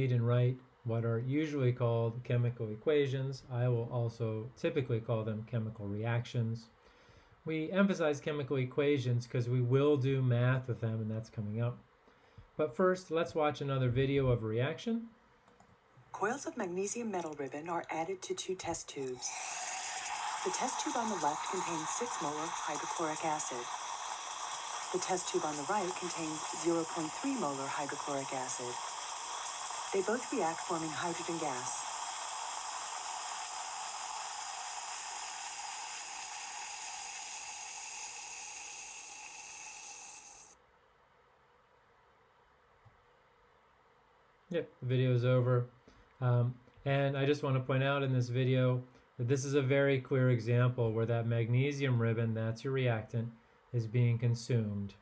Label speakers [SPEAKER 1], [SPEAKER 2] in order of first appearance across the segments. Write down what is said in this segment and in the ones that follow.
[SPEAKER 1] read and write what are usually called chemical equations. I will also typically call them chemical reactions. We emphasize chemical equations because we will do math with them and that's coming up. But first, let's watch another video of a reaction.
[SPEAKER 2] Coils of magnesium metal ribbon are added to two test tubes. The test tube on the left contains 6 molar hydrochloric acid. The test tube on the right contains 0.3 molar hydrochloric acid. They both react forming hydrogen gas.
[SPEAKER 1] Yep, the video is over. Um, and I just want to point out in this video that this is a very clear example where that magnesium ribbon, that's your reactant, is being consumed.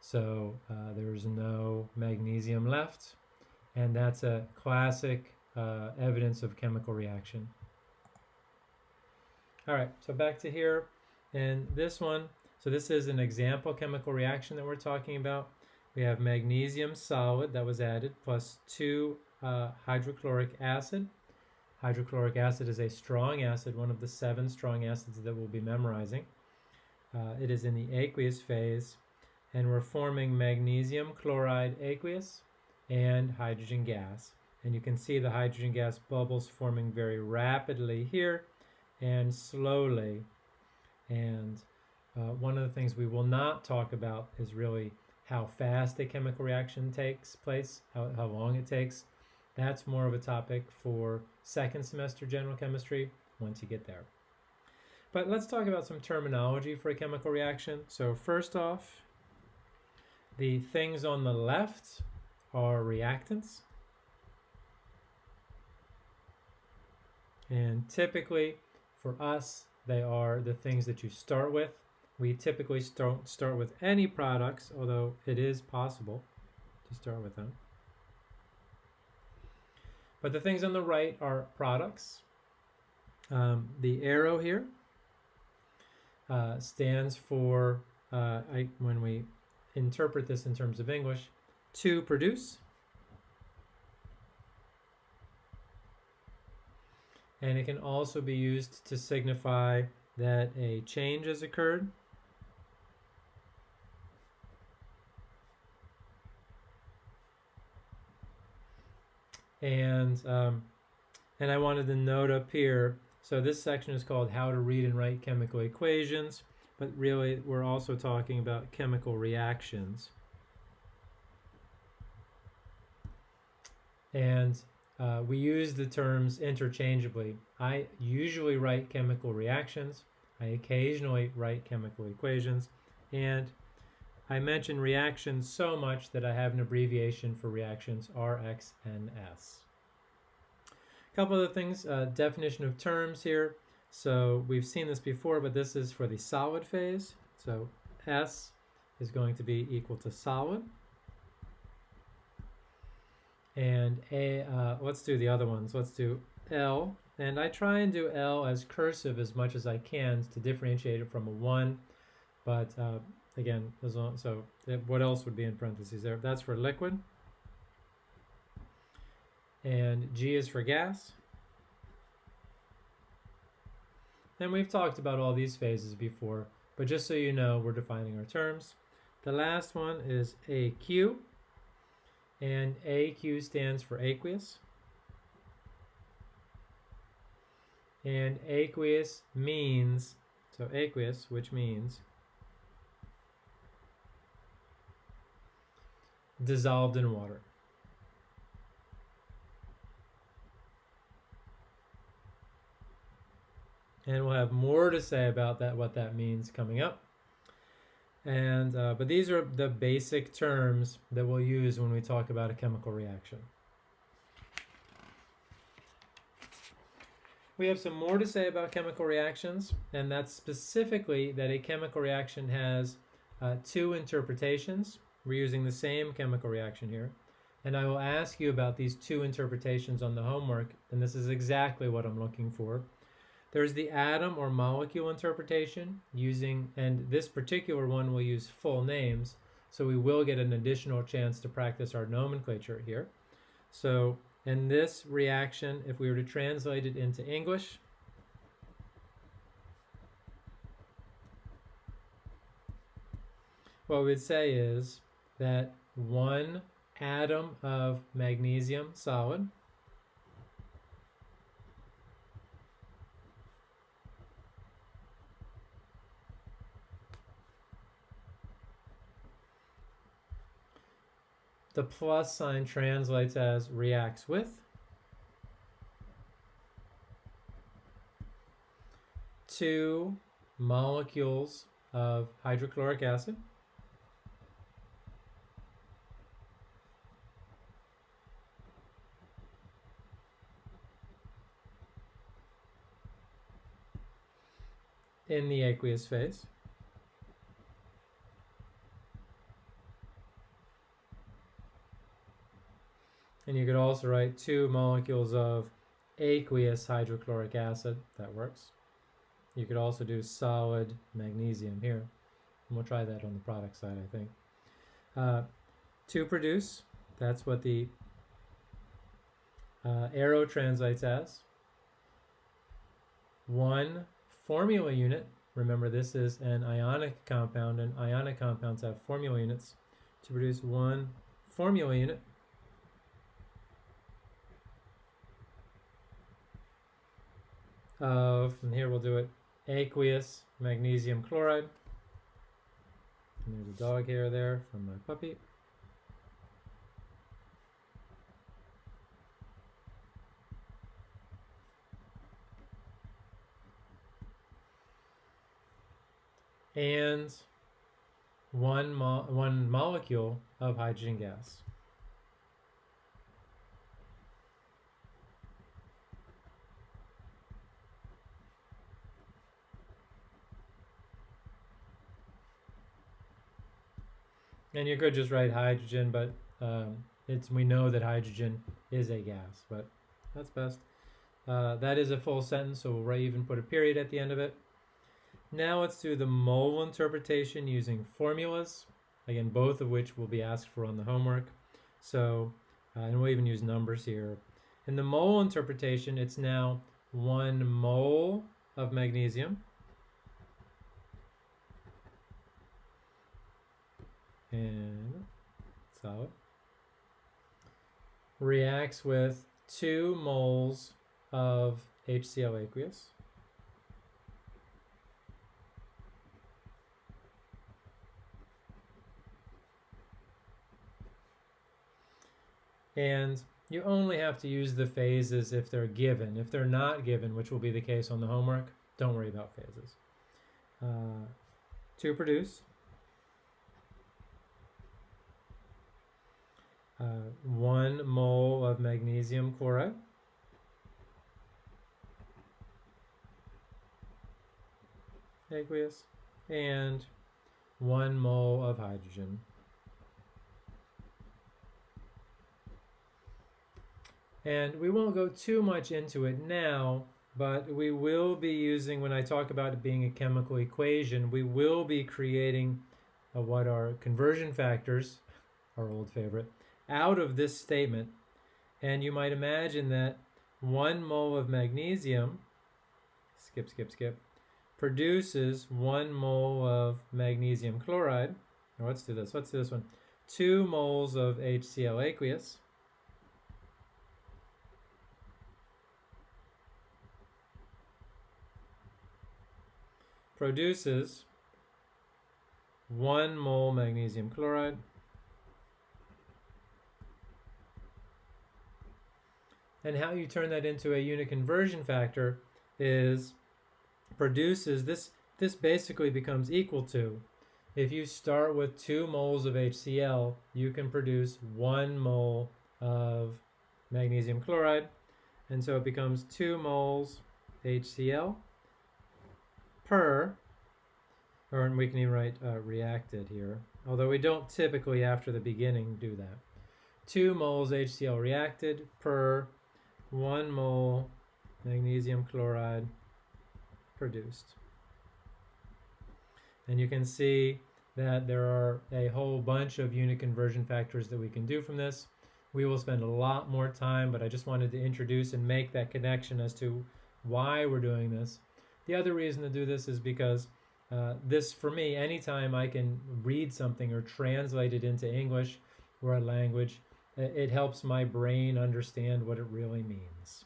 [SPEAKER 1] So uh, there's no magnesium left, and that's a classic uh, evidence of chemical reaction. All right, so back to here, and this one, so this is an example chemical reaction that we're talking about. We have magnesium solid that was added plus 2 uh, hydrochloric acid. Hydrochloric acid is a strong acid, one of the seven strong acids that we'll be memorizing. Uh, it is in the aqueous phase, and we're forming magnesium chloride aqueous and hydrogen gas. And you can see the hydrogen gas bubbles forming very rapidly here and slowly. And uh, one of the things we will not talk about is really how fast a chemical reaction takes place, how, how long it takes. That's more of a topic for second semester general chemistry once you get there. But let's talk about some terminology for a chemical reaction. So first off, the things on the left are reactants. And typically, for us, they are the things that you start with we typically don't start with any products, although it is possible to start with them. But the things on the right are products. Um, the arrow here uh, stands for, uh, I, when we interpret this in terms of English, to produce. And it can also be used to signify that a change has occurred and um, and I wanted to note up here so this section is called how to read and write chemical equations but really we're also talking about chemical reactions and uh, we use the terms interchangeably I usually write chemical reactions I occasionally write chemical equations and I mention reactions so much that I have an abbreviation for reactions, RxNS. A couple other things, uh, definition of terms here. So we've seen this before, but this is for the solid phase. So S is going to be equal to solid. And A, uh, let's do the other ones. Let's do L. And I try and do L as cursive as much as I can to differentiate it from a 1. But uh, Again, as long, so what else would be in parentheses there? That's for liquid. And G is for gas. And we've talked about all these phases before, but just so you know, we're defining our terms. The last one is AQ, and AQ stands for aqueous. And aqueous means, so aqueous, which means dissolved in water. And we'll have more to say about that, what that means coming up. And, uh, but these are the basic terms that we'll use when we talk about a chemical reaction. We have some more to say about chemical reactions, and that's specifically that a chemical reaction has uh, two interpretations. We're using the same chemical reaction here. And I will ask you about these two interpretations on the homework, and this is exactly what I'm looking for. There's the atom or molecule interpretation using, and this particular one will use full names, so we will get an additional chance to practice our nomenclature here. So And this reaction, if we were to translate it into English, what we'd say is that one atom of magnesium solid the plus sign translates as reacts with two molecules of hydrochloric acid in the aqueous phase. And you could also write two molecules of aqueous hydrochloric acid. That works. You could also do solid magnesium here. And we'll try that on the product side, I think. Uh, to produce, that's what the uh, arrow translates as. One formula unit, remember this is an ionic compound, and ionic compounds have formula units. To produce one formula unit, Uh, of, and here we'll do it, aqueous magnesium chloride. And there's a dog hair there from my puppy. And one, mo one molecule of hydrogen gas. And you could just write hydrogen, but um, it's we know that hydrogen is a gas, but that's best. Uh, that is a full sentence, so we'll even put a period at the end of it. Now let's do the mole interpretation using formulas. Again, both of which will be asked for on the homework. So, uh, and we'll even use numbers here. In the mole interpretation, it's now one mole of magnesium and solid reacts with two moles of HCl aqueous. And you only have to use the phases if they're given. If they're not given, which will be the case on the homework, don't worry about phases. Uh, to produce, uh, one mole of magnesium chloride. aqueous and one mole of hydrogen. And we won't go too much into it now, but we will be using, when I talk about it being a chemical equation, we will be creating uh, what are conversion factors, our old favorite, out of this statement. And you might imagine that one mole of magnesium, skip, skip, skip, produces one mole of magnesium chloride. Or let's do this, let's do this one. Two moles of HCl aqueous. produces one mole magnesium chloride And how you turn that into a unit conversion factor is produces this this basically becomes equal to if you start with two moles of HCl, you can produce one mole of magnesium chloride. And so it becomes two moles HCl per, or we can even write uh, reacted here, although we don't typically after the beginning do that. Two moles HCl reacted per one mole magnesium chloride produced. And you can see that there are a whole bunch of unit conversion factors that we can do from this. we will spend a lot more time, but I just wanted to introduce and make that connection as to why we're doing this. The other reason to do this is because uh, this, for me, anytime I can read something or translate it into English or a language, it helps my brain understand what it really means.